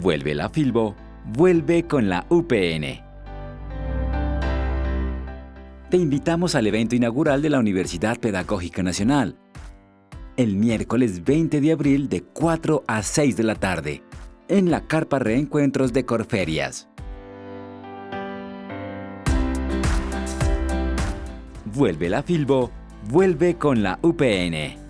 Vuelve la Filbo, vuelve con la UPN. Te invitamos al evento inaugural de la Universidad Pedagógica Nacional, el miércoles 20 de abril de 4 a 6 de la tarde, en la Carpa Reencuentros de Corferias. Vuelve la Filbo, vuelve con la UPN.